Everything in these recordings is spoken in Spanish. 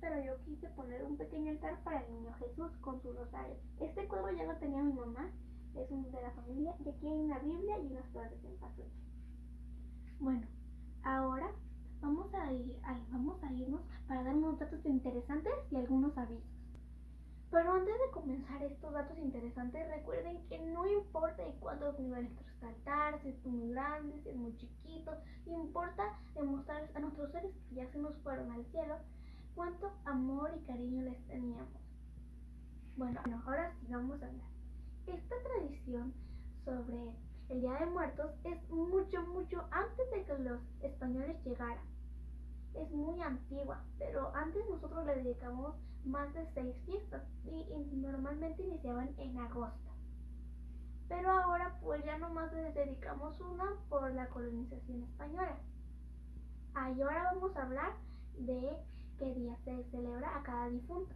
pero yo quise poner un pequeño altar para el niño Jesús con su rosario. Este cuadro ya lo tenía mi mamá, es un de la familia, y aquí hay una Biblia y unas flores en pasuche. Bueno, ahora vamos a, ir, vamos a irnos para dar unos datos interesantes y algunos avisos. Pero antes de comenzar estos datos interesantes, recuerden que no importa de cuántos niveles altar, si es muy grande, si es muy chiquito, importa demostrarles a nuestros seres que ya se nos fueron al cielo cuánto amor y cariño les teníamos. Bueno, ahora sí vamos a hablar. Esta tradición sobre el Día de Muertos es mucho, mucho antes de que los españoles llegaran. Es muy antigua, pero antes nosotros le dedicamos más de seis fiestas y, normalmente iniciaban en agosto. Pero ahora pues ya nomás les dedicamos una por la colonización española. Y ahora vamos a hablar de qué día se celebra a cada difunto.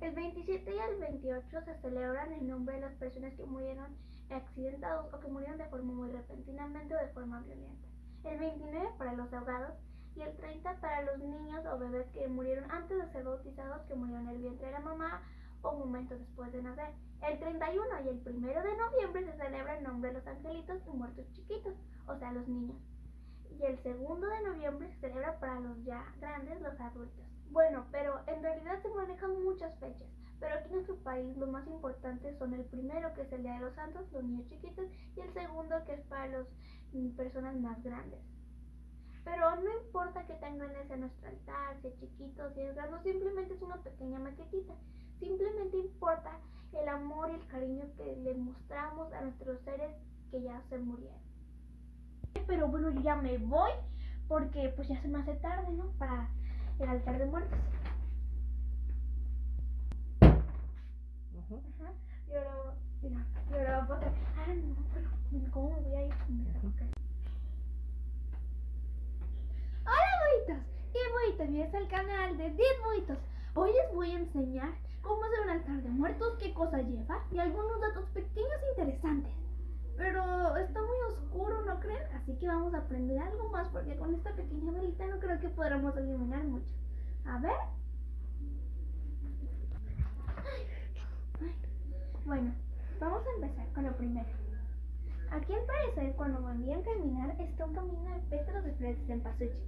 El 27 y el 28 se celebran en nombre de las personas que murieron accidentados o que murieron de forma muy repentinamente o de forma violenta. El 29 para los ahogados y el 30 para los niños o bebés que murieron antes de ser bautizados, que murieron en el vientre de la mamá o momentos después de nacer. El 31 y el 1 de noviembre se celebra el nombre de los angelitos y muertos chiquitos, o sea, los niños. Y el 2 de noviembre se celebra para los ya grandes, los adultos. Bueno, pero en realidad se manejan muchas fechas. Pero aquí en nuestro país lo más importante son el primero, que es el Día de los Santos, los niños chiquitos, y el segundo, que es para las mm, personas más grandes. Pero no importa que tengan ese nuestro altar, si es chiquito, si es grande, simplemente es una pequeña maquetita. Simplemente importa el amor y el cariño que le mostramos a nuestros seres que ya se murieron. Pero bueno, yo ya me voy porque pues ya se me hace tarde, ¿no? Para el altar de muertos. Ajá. Y ahora, mira, y ahora va a pasar. Ah, no, pero ¿cómo me voy a ir? Hola, boitos. Qué boitos, bienvenidos al canal de 10 boitos. Hoy les voy a enseñar cómo hacer un altar de muertos, qué cosa lleva y algunos datos pequeños e interesantes. Pero está muy oscuro, ¿no creen? Así que vamos a aprender algo más porque con esta pequeña velita no creo que podamos iluminar mucho. A ver. Bueno, vamos a empezar con lo primero. Aquí al parecer cuando me envían caminar está un camino de pétalos de flores en pasuche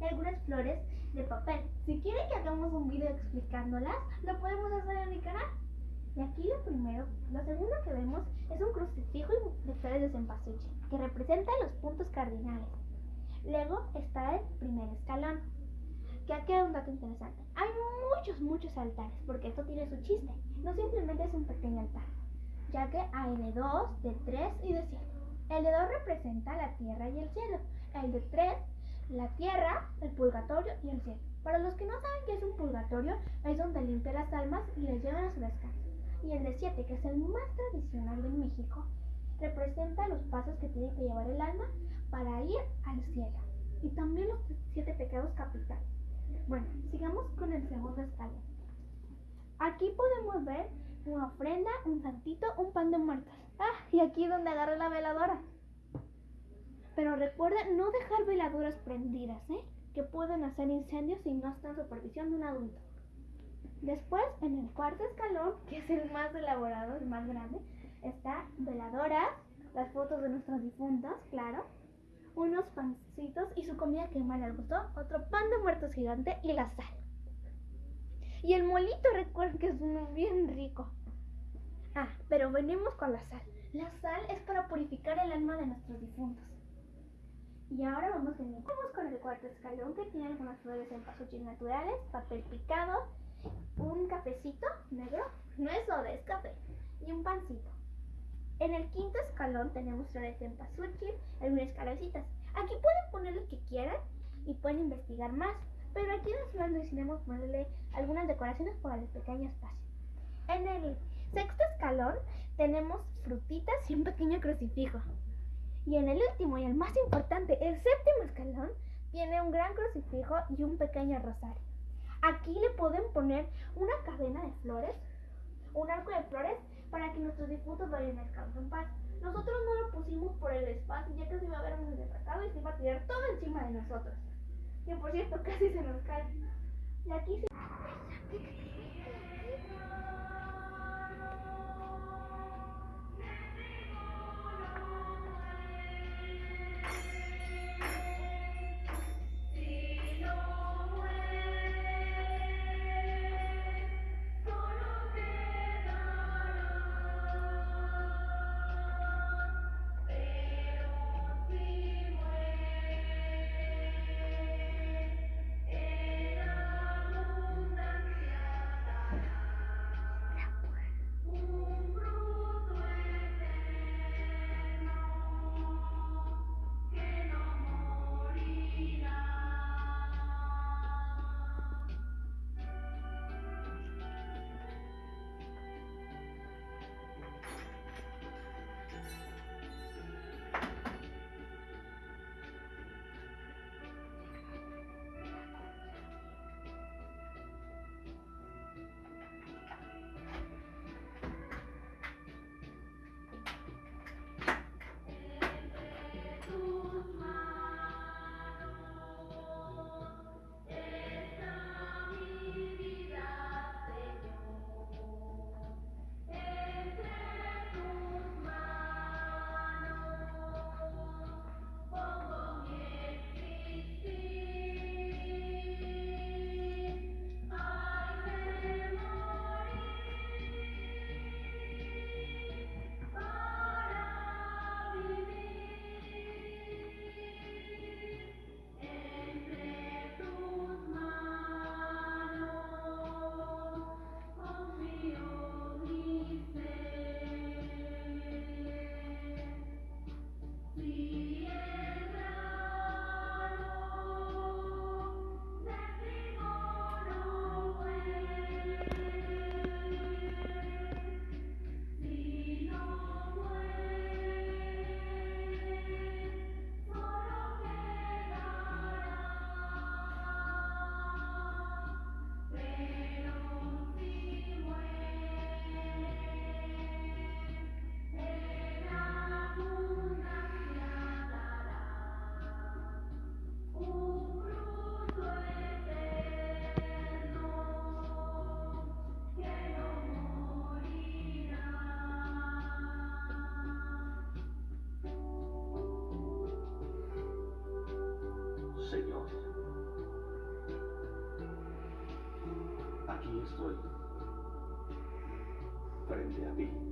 y algunas flores de papel. Si quieren que hagamos un video explicándolas, lo podemos hacer en mi canal. Y aquí lo primero, lo segundo que vemos es un crucifijo de flores de cempasúchil, que representa los puntos cardinales. Luego está el primer escalón, que aquí hay un dato interesante. Hay muchos, muchos altares, porque esto tiene su chiste. No simplemente es un pequeño altar, ya que hay de dos, de tres y de cinco. El de dos representa la tierra y el cielo. El de tres la tierra, el purgatorio y el cielo. Para los que no saben qué es un purgatorio, es donde limpia las almas y les llevan a su descanso. Y el de siete, que es el más tradicional de México, representa los pasos que tiene que llevar el alma para ir al cielo. Y también los siete pecados capitales. Bueno, sigamos con el segundo escalón. Aquí podemos ver una ofrenda, un santito, un pan de muertos. Ah, y aquí donde agarra la veladora. Pero recuerden no dejar veladoras prendidas, ¿eh? que pueden hacer incendios si no está en supervisión de un adulto. Después, en el cuarto escalón, que es el más elaborado, el más grande, está veladoras, las fotos de nuestros difuntos, claro, unos pancitos y su comida que más les gustó, otro pan de muertos gigante y la sal. Y el molito, recuerden que es uno bien rico. Ah, pero venimos con la sal. La sal es para purificar el alma de nuestros difuntos. Y ahora vamos, vamos con el cuarto escalón que tiene algunas flores en pasuchis naturales, papel picado, un cafecito negro, no es soda, es café, y un pancito. En el quinto escalón tenemos flores en pasuchil, algunas calabcitas. Aquí pueden poner lo que quieran y pueden investigar más, pero aquí en las flores decidimos ponerle algunas decoraciones para el pequeño espacio. En el sexto escalón tenemos frutitas y un pequeño crucifijo. Y en el último y el más importante, el séptimo escalón, tiene un gran crucifijo y un pequeño rosario. Aquí le pueden poner una cadena de flores, un arco de flores, para que nuestros difuntos vayan a descanso en paz. Nosotros no lo pusimos por el espacio, ya que se iba a ver muy desatado y se iba a tirar todo encima de nosotros. Que por cierto, casi se nos cae. Y aquí se... Señor. Aquí estoy, frente a ti.